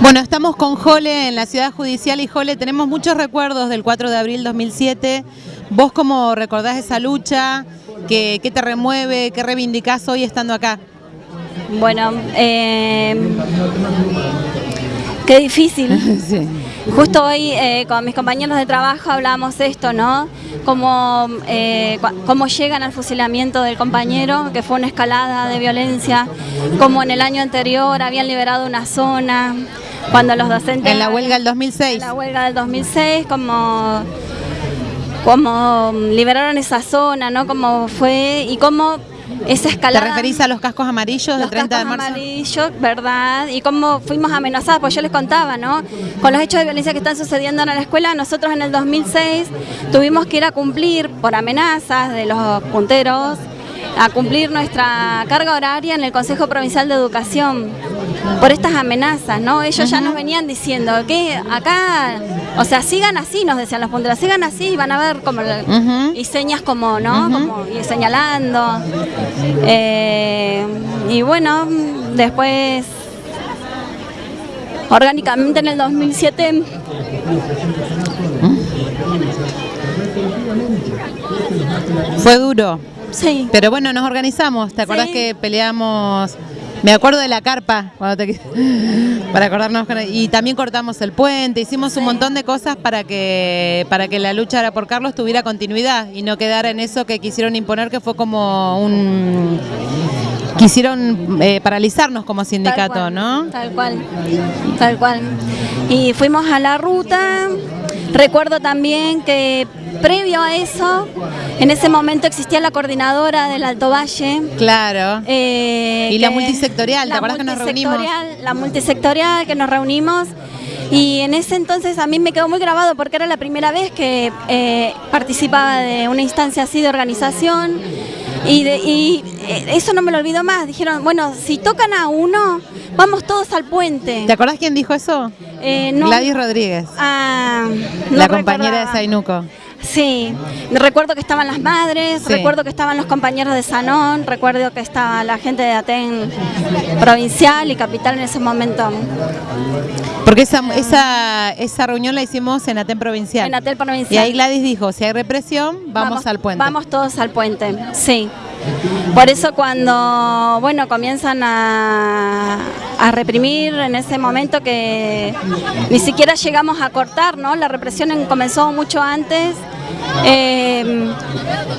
Bueno, estamos con Jole en la ciudad judicial y Jole, tenemos muchos recuerdos del 4 de abril 2007. ¿Vos cómo recordás esa lucha? ¿Qué, qué te remueve? ¿Qué reivindicás hoy estando acá? Bueno, eh, qué difícil. Sí. Justo hoy eh, con mis compañeros de trabajo hablábamos esto, ¿no? Cómo, eh, cómo llegan al fusilamiento del compañero, que fue una escalada de violencia, como en el año anterior habían liberado una zona, cuando los docentes... En la huelga del 2006. En la huelga del 2006, como, como liberaron esa zona, ¿no? Como fue y cómo esa ¿Te escalada... referís a los cascos amarillos del los 30 de cascos marzo? amarillos, ¿verdad? Y cómo fuimos amenazadas, pues yo les contaba, ¿no? Con los hechos de violencia que están sucediendo en la escuela, nosotros en el 2006 tuvimos que ir a cumplir por amenazas de los punteros, a cumplir nuestra carga horaria en el Consejo Provincial de Educación por estas amenazas, ¿no? Ellos ya nos venían diciendo que acá, o sea, sigan así, nos decían los punteros, sigan así, van a ver como Ujú. y señas como, ¿no? Como y señalando. Eh, y bueno, después orgánicamente en el 2007 Fue duro, sí. pero bueno, nos organizamos. ¿Te acordás Sí. que peleamos? Me acuerdo de la carpa, cuando te- para acordarnos. con- Y también cortamos el puente, hicimos un montón de cosas para que, para que la lucha por Carlos tuviera continuidad y no quedara en eso que quisieron imponer, que fue como un... Quisieron eh, paralizarnos como Tal sindicato, cual, ¿no? Tal cual, tal cual. Y fuimos a la ruta. Recuerdo también que previo a eso, en ese momento existía la coordinadora del Alto Valle. Claro. eh, Y la multisectorial, ¿te la acordás que nos reunimos? La multisectorial que nos reunimos. Y en ese entonces a mí me quedó muy grabado porque era la primera vez que eh, participaba de una instancia así de organización. Y, de- y, eh, eso no me lo olvido más. Dijeron, bueno, si tocan a uno, vamos todos al puente. ¿Te acordás quién dijo eso? Eh, no- Gladys Rodríguez, Ah, no la compañera de. Sainuco. Sí, recuerdo que estaban las madres, Sí. recuerdo que estaban los compañeros de Sanón, recuerdo que estaba la gente de Aten provincial y capital en ese momento. Porque esa, esa, esa reunión la hicimos en Aten Provincial. En Aten Provincial. Y ahí Gladys dijo, si hay represión, vamos, al puente. Vamos todos al puente, sí. Por eso cuando, bueno, comienzan a, a reprimir en ese momento que ni siquiera llegamos a cortar, ¿no? La represión en- comenzó mucho antes. Eh,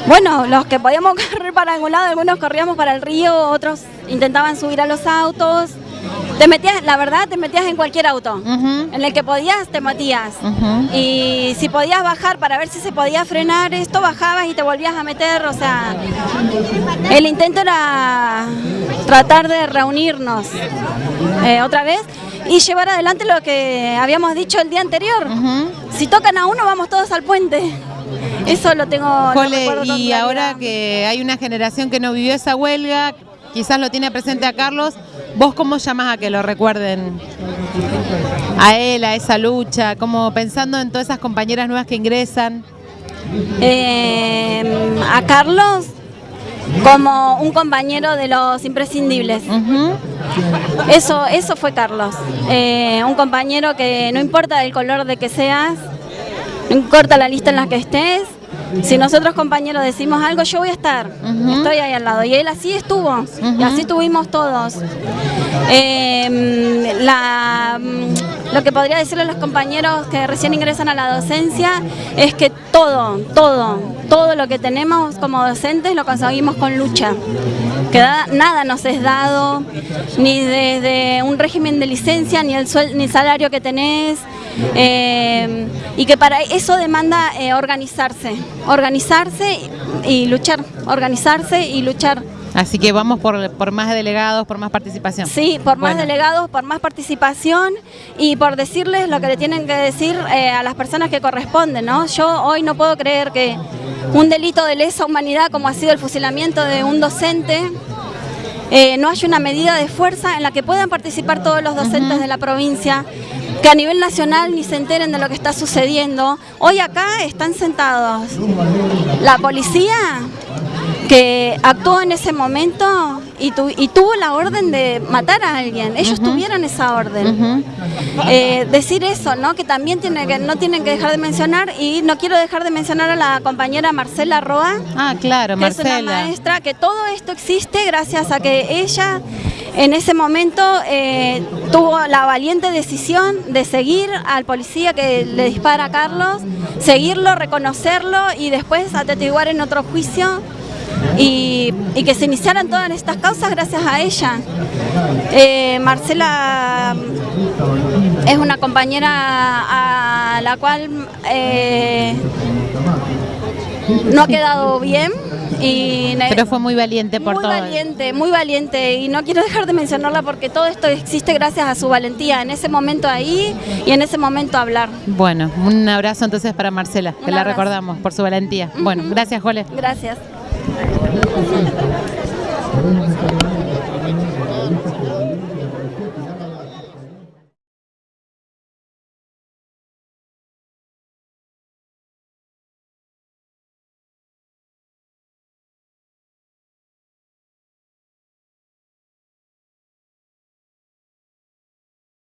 bueno, los que podíamos correr para algún lado, algunos corríamos para el río, otros intentaban subir a los autos. Te metías, la verdad, te metías en cualquier auto. En el que podías, te metías. Y si podías bajar para ver si se podía frenar esto, bajabas y te volvías a meter. O sea, el intento era tratar de reunirnos eh, otra vez y llevar adelante lo que habíamos dicho el día anterior. Si tocan a uno, vamos todos al puente. Eso lo tengo. Jole, con y ahora que hay una generación que no vivió esa huelga, quizás lo tiene presente a Carlos, ¿vos cómo llamás a que lo recuerden? A él, a esa lucha, como pensando en todas esas compañeras nuevas que ingresan. Eh, a Carlos como un compañero de los imprescindibles. Eso, eso fue Carlos. Eh, un compañero que no importa el color de que seas, no importa la lista en la que estés, si nosotros compañeros decimos algo, yo voy a estar, estoy ahí al lado. Y él así estuvo, y así estuvimos todos. Eh, la, lo que podría decirle a los compañeros que recién ingresan a la docencia es que todo, todo, todo lo que tenemos como docentes lo conseguimos con lucha. Que da- nada nos es dado, ni desde un régimen de licencia, ni el, suel- ni el salario que tenés. Eh, y que para eso demanda eh, organizarse, organizarse y, luchar, organizarse y luchar. Así que vamos por, por más delegados, por más participación. Sí, por más Bueno. delegados, por más participación y por decirles lo que le tienen que decir eh, a las personas que corresponden, ¿no? Yo hoy no puedo creer que un delito de lesa humanidad como ha sido el fusilamiento de un docente eh, no haya una medida de fuerza en la que puedan participar todos los docentes de la provincia, que a nivel nacional ni se enteren de lo que está sucediendo. Hoy acá están sentados la policía que actuó en ese momento y, y tuvo la orden de matar a alguien. Ellos tuvieron esa orden. Eh, decir eso, ¿no? Que también tiene que, no tienen que dejar de mencionar y no quiero dejar de mencionar a la compañera Marcela Roa. Ah, claro, que Marcela. Es una maestra, que todo esto existe gracias a que ella en ese momento eh, tuvo la valiente decisión de seguir al policía que le dispara a Carlos, seguirlo, reconocerlo y después atestiguar en otro juicio y, que se iniciaran todas estas causas gracias a ella. Eh, Marcela es una compañera a la cual eh, no ha quedado bien. Y Pero fue muy valiente por todo. Muy valiente, muy valiente. Y no quiero dejar de mencionarla porque todo esto existe gracias a su valentía en ese momento ahí y en ese momento hablar. Bueno, un abrazo entonces para Marcela, que la recordamos por su valentía. Bueno, gracias, Jole. Gracias.